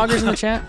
Loggers in the chat?